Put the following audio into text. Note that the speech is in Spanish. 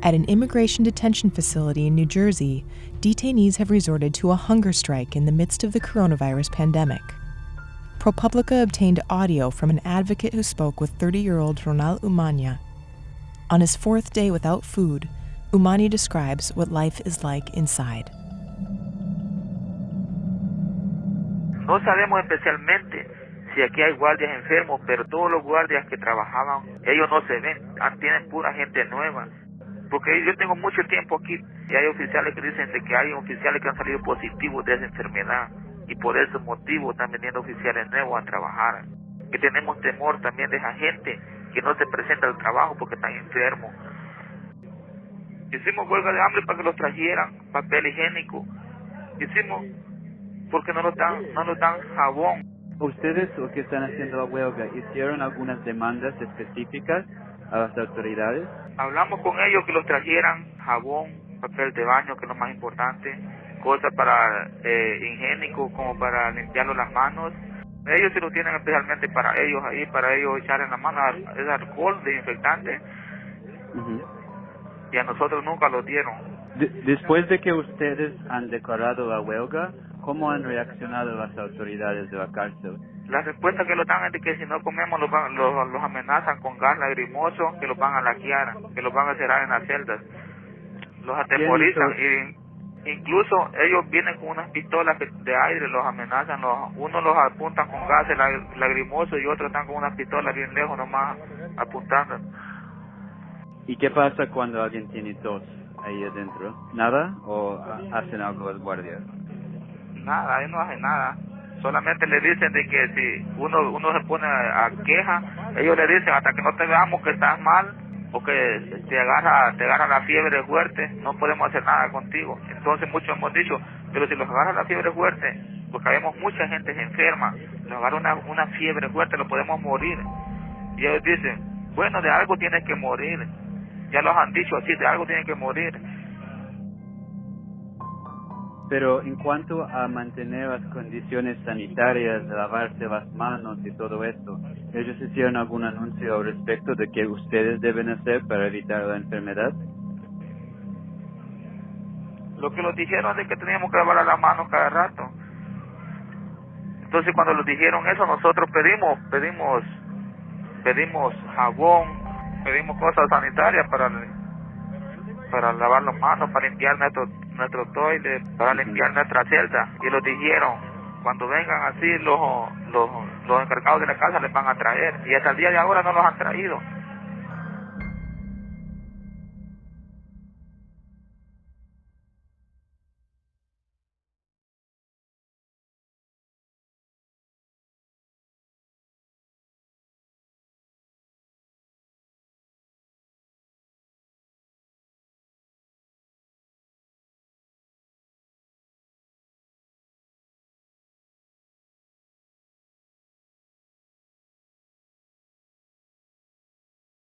At an immigration detention facility in New Jersey, detainees have resorted to a hunger strike in the midst of the coronavirus pandemic. ProPublica obtained audio from an advocate who spoke with 30 year old Ronald Umania. On his fourth day without food, Umani describes what life is like inside. No sabemos especialmente si aquí hay guardias enfermos, pero todos los guardias que trabajaban, ellos no se ven, ah, tienen pura gente nueva. Porque yo tengo mucho tiempo aquí y hay oficiales que dicen que hay oficiales que han salido positivos de esa enfermedad y por ese motivo están viniendo oficiales nuevos a trabajar. Que tenemos temor también de esa gente que no se presenta al trabajo porque están enfermos. Hicimos huelga de hambre para que los trajeran papel higiénico. Hicimos porque no nos dan, no nos dan jabón. ¿Ustedes o que están haciendo la huelga hicieron algunas demandas específicas a las autoridades? Hablamos con ellos que los trajeran jabón, papel de baño, que es lo más importante, cosas para eh, higiénico como para limpiarlo las manos. Ellos sí lo tienen especialmente para ellos ahí, para ellos echar en la mano es alcohol desinfectante. Y a nosotros nunca lo dieron. después de que ustedes han declarado la huelga, ¿cómo han reaccionado las autoridades de la cárcel? La respuesta que lo dan es de que si no comemos los, los, los amenazan con gas lagrimoso, que los van a laquear, que los van a cerrar en las celdas. Los atemorizan y Incluso ellos vienen con unas pistolas de aire, los amenazan, los, unos los apuntan con gases lagrimosos y otros están con unas pistolas bien lejos nomás apuntando. ¿Y qué pasa cuando alguien tiene tos ahí adentro? ¿Nada? ¿O hacen algo los guardias? Nada, ellos no hacen nada. Solamente le dicen de que si uno uno se pone a queja, ellos le dicen hasta que no te veamos que estás mal, porque te agarra, te agarra la fiebre fuerte, no podemos hacer nada contigo. Entonces muchos hemos dicho, pero si los agarra la fiebre fuerte, porque vemos mucha gente enferma, nos agarra una, una fiebre fuerte, lo podemos morir. Y ellos dicen, bueno, de algo tienes que morir. Ya los han dicho así, de algo tienen que morir. Pero en cuanto a mantener las condiciones sanitarias, lavarse las manos y todo esto, ¿ellos hicieron algún anuncio al respecto de que ustedes deben hacer para evitar la enfermedad? Lo que nos dijeron es que teníamos que lavar las manos cada rato. Entonces cuando nos dijeron eso, nosotros pedimos, pedimos, pedimos jabón, pedimos cosas sanitarias para para lavar las manos, para limpiar nuestro, nuestro toilet, para limpiar nuestra celda. Y lo dijeron, cuando vengan así los, los, los encargados de la casa les van a traer. Y hasta el día de ahora no los han traído.